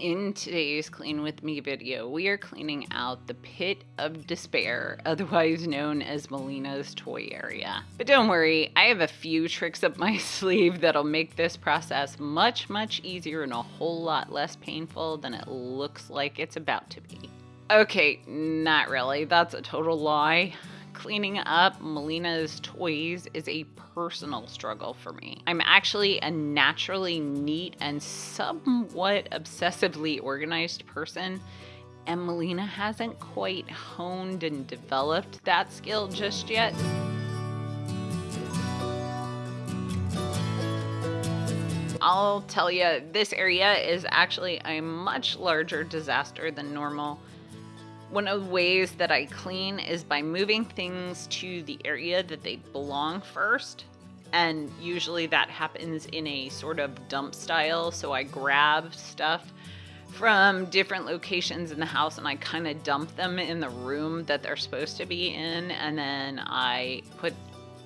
In today's Clean With Me video, we are cleaning out the pit of despair, otherwise known as Melina's toy area. But don't worry, I have a few tricks up my sleeve that'll make this process much, much easier and a whole lot less painful than it looks like it's about to be. Okay, not really, that's a total lie cleaning up Melina's toys is a personal struggle for me. I'm actually a naturally neat and somewhat obsessively organized person, and Melina hasn't quite honed and developed that skill just yet. I'll tell you, this area is actually a much larger disaster than normal. One of the ways that I clean is by moving things to the area that they belong first. And usually that happens in a sort of dump style. So I grab stuff from different locations in the house and I kind of dump them in the room that they're supposed to be in. And then I put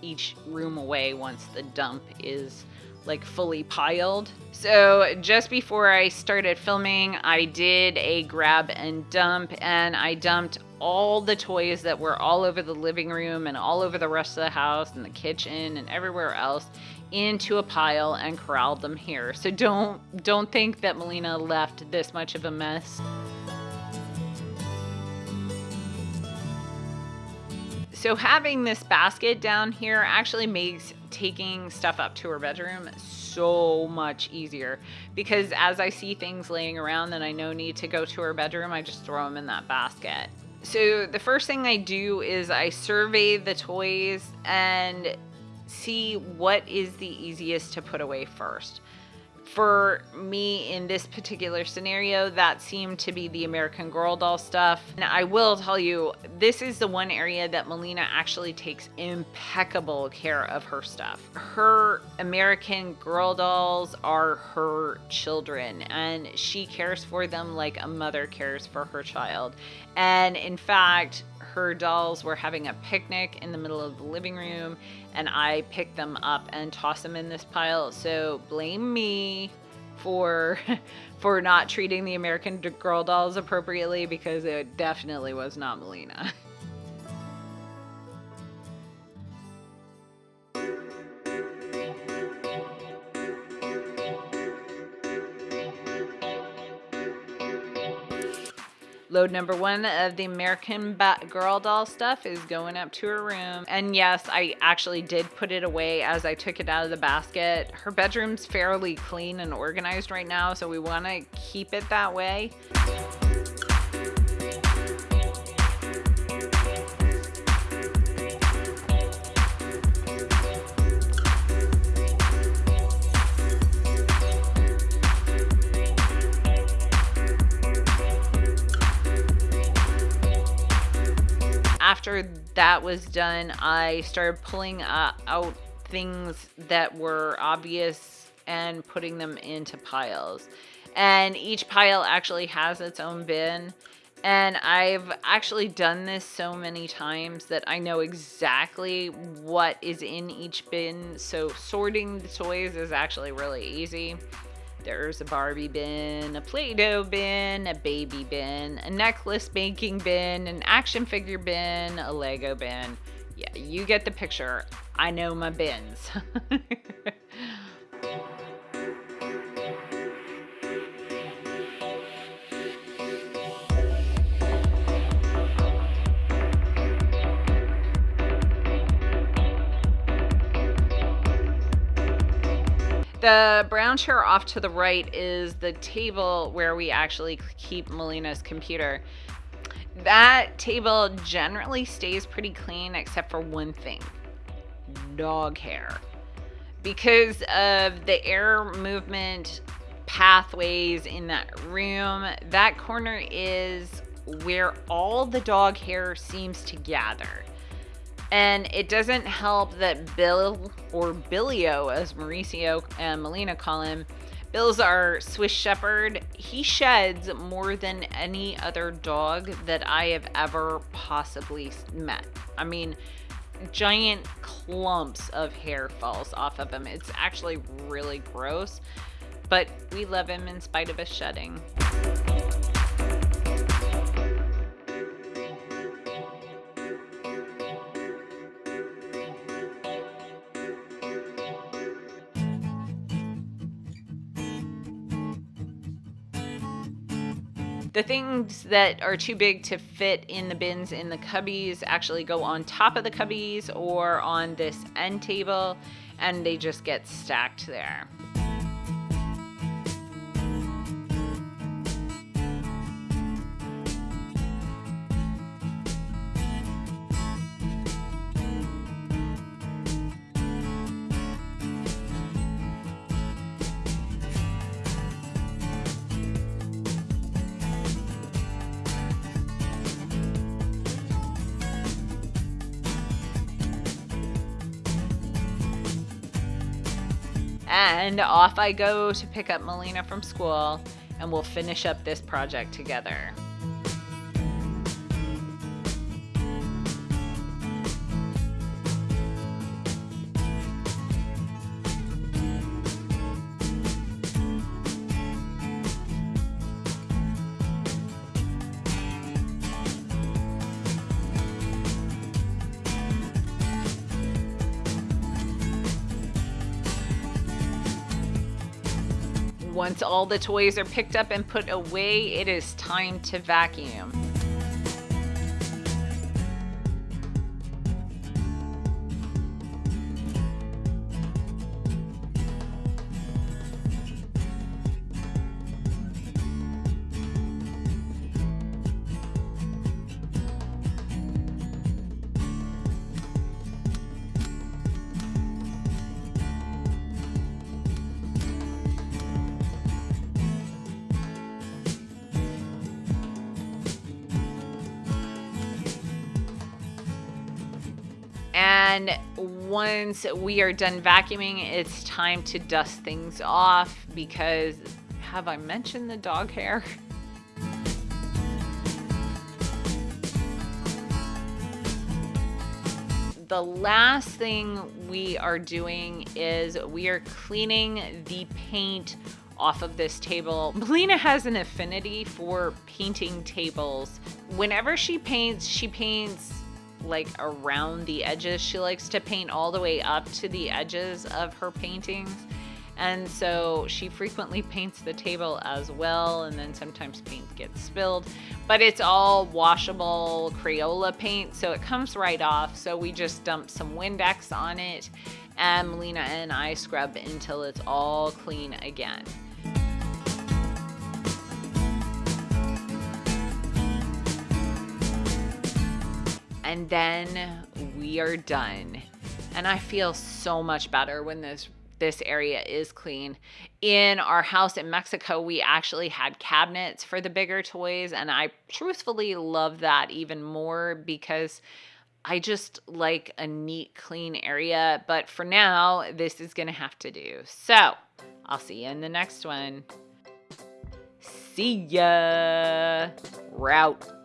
each room away once the dump is like fully piled. So just before I started filming, I did a grab and dump and I dumped all the toys that were all over the living room and all over the rest of the house and the kitchen and everywhere else into a pile and corralled them here. So don't don't think that Melina left this much of a mess. So having this basket down here actually makes taking stuff up to her bedroom so much easier because as I see things laying around that I know need to go to her bedroom, I just throw them in that basket. So the first thing I do is I survey the toys and see what is the easiest to put away first for me in this particular scenario, that seemed to be the American Girl doll stuff. And I will tell you, this is the one area that Melina actually takes impeccable care of her stuff. Her American Girl dolls are her children, and she cares for them like a mother cares for her child. And in fact, her dolls were having a picnic in the middle of the living room and I picked them up and tossed them in this pile. So blame me for for not treating the American Girl dolls appropriately because it definitely was not Melina. Load number one of the American Girl doll stuff is going up to her room. And yes, I actually did put it away as I took it out of the basket. Her bedroom's fairly clean and organized right now, so we want to keep it that way. After that was done, I started pulling uh, out things that were obvious and putting them into piles. And each pile actually has its own bin. And I've actually done this so many times that I know exactly what is in each bin. So sorting the toys is actually really easy. There's a Barbie bin, a Play-Doh bin, a baby bin, a necklace making bin, an action figure bin, a Lego bin. Yeah, you get the picture. I know my bins. The brown chair off to the right is the table where we actually keep Melina's computer. That table generally stays pretty clean except for one thing, dog hair. Because of the air movement pathways in that room, that corner is where all the dog hair seems to gather. And it doesn't help that Bill, or Billio, as Mauricio and Melina call him, Bill's our Swiss Shepherd. He sheds more than any other dog that I have ever possibly met. I mean, giant clumps of hair falls off of him. It's actually really gross. but we love him in spite of his shedding. The things that are too big to fit in the bins in the cubbies actually go on top of the cubbies or on this end table and they just get stacked there. And off I go to pick up Melina from school, and we'll finish up this project together. Once all the toys are picked up and put away, it is time to vacuum. And once we are done vacuuming, it's time to dust things off because have I mentioned the dog hair? The last thing we are doing is we are cleaning the paint off of this table. Melina has an affinity for painting tables. Whenever she paints, she paints like around the edges. She likes to paint all the way up to the edges of her paintings. And so she frequently paints the table as well, and then sometimes paint gets spilled. But it's all washable Crayola paint, so it comes right off. So we just dump some Windex on it, and Melina and I scrub until it's all clean again. And then we are done. And I feel so much better when this this area is clean. In our house in Mexico, we actually had cabinets for the bigger toys and I truthfully love that even more because I just like a neat clean area, but for now, this is going to have to do. So, I'll see you in the next one. See ya. Route.